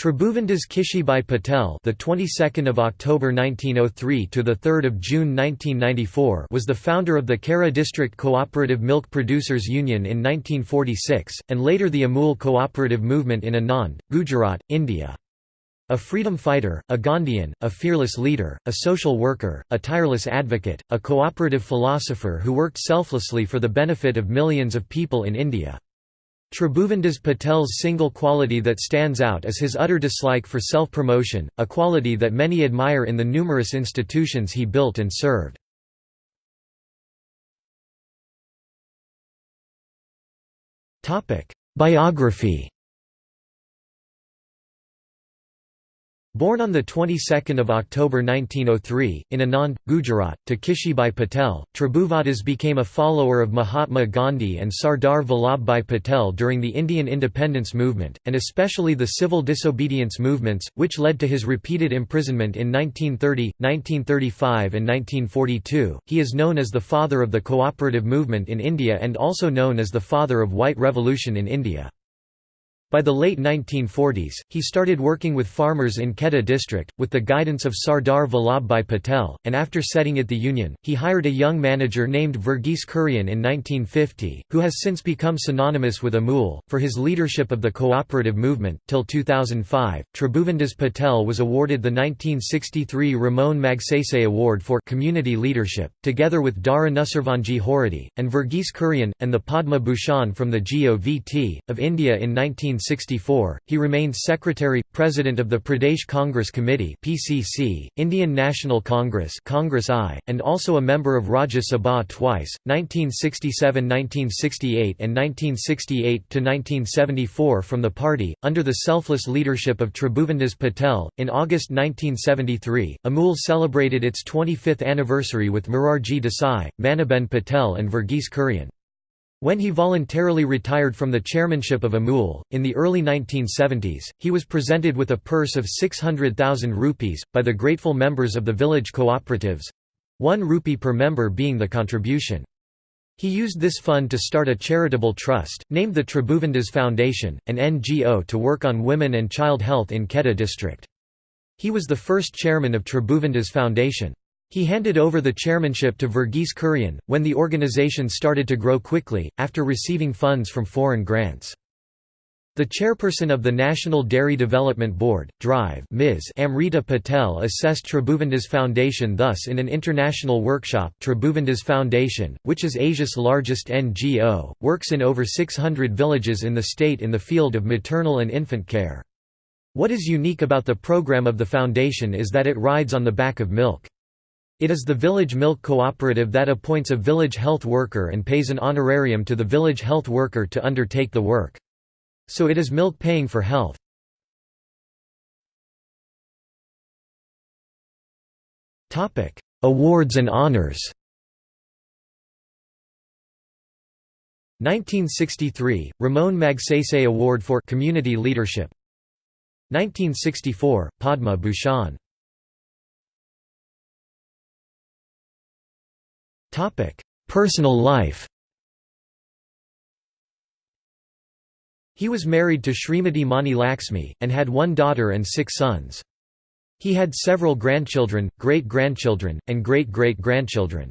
Tribhuvandas Kishibhai Patel, the 22nd of October 1903 to the 3rd of June 1994, was the founder of the Kaira District Cooperative Milk Producers Union in 1946 and later the Amul Cooperative Movement in Anand, Gujarat, India. A freedom fighter, a Gandhian, a fearless leader, a social worker, a tireless advocate, a cooperative philosopher who worked selflessly for the benefit of millions of people in India. Tribhuvandas Patel's single quality that stands out is his utter dislike for self-promotion, a quality that many admire in the numerous institutions he built and served. Biography Born on the 22nd of October 1903 in Anand, Gujarat, to Kishibhai Patel, Tribhuvandas became a follower of Mahatma Gandhi and Sardar Vallabhbhai Patel during the Indian independence movement, and especially the civil disobedience movements, which led to his repeated imprisonment in 1930, 1935 and 1942. He is known as the father of the cooperative movement in India and also known as the father of white revolution in India. By the late 1940s, he started working with farmers in Kheda district, with the guidance of Sardar Vallabhbhai Patel, and after setting it the union, he hired a young manager named Verghese Kurian in 1950, who has since become synonymous with Amul, for his leadership of the cooperative movement. Till 2005, Tribhuvandas Patel was awarded the 1963 Ramon Magsaysay Award for Community Leadership, together with Dara Nusserwanji Khurody, and Verghese Kurian, and the Padma Bhushan from the GOVT, of India in 19 1964, he remained Secretary, President of the Pradesh Congress Committee PCC, Indian National Congress Congress I, and also a member of Rajya Sabha twice, 1967–1968 and 1968–1974 from the party, under the selfless leadership of Tribhuvandas Patel. In August 1973, Amul celebrated its 25th anniversary with Morarji Desai, Maniben Patel and Verghese Kurian. When he voluntarily retired from the chairmanship of Amul, in the early 1970s, he was presented with a purse of 600,000 rupees, by the grateful members of the village cooperatives—one rupee per member being the contribution. He used this fund to start a charitable trust, named the Tribhuvandas Foundation, an NGO to work on women and child health in Kheda district. He was the first chairman of Tribhuvandas Foundation. He handed over the chairmanship to Verghese Kurian, when the organization started to grow quickly, after receiving funds from foreign grants. The chairperson of the National Dairy Development Board, DRIVE Ms. Amrita Patel assessed Tribhuvandas Foundation thus in an international workshop Tribhuvandas Foundation, which is Asia's largest NGO, works in over 600 villages in the state in the field of maternal and infant care. What is unique about the program of the foundation is that it rides on the back of milk. It is the village milk cooperative that appoints a village health worker and pays an honorarium to the village health worker to undertake the work. So it is milk paying for health. Awards and honors 1963 Ramon Magsaysay Award for Community Leadership 1964 Padma Bhushan Personal life He was married to Srimati Mani Laxmi, and had one daughter and six sons. He had several grandchildren, great-grandchildren, and great-great-grandchildren.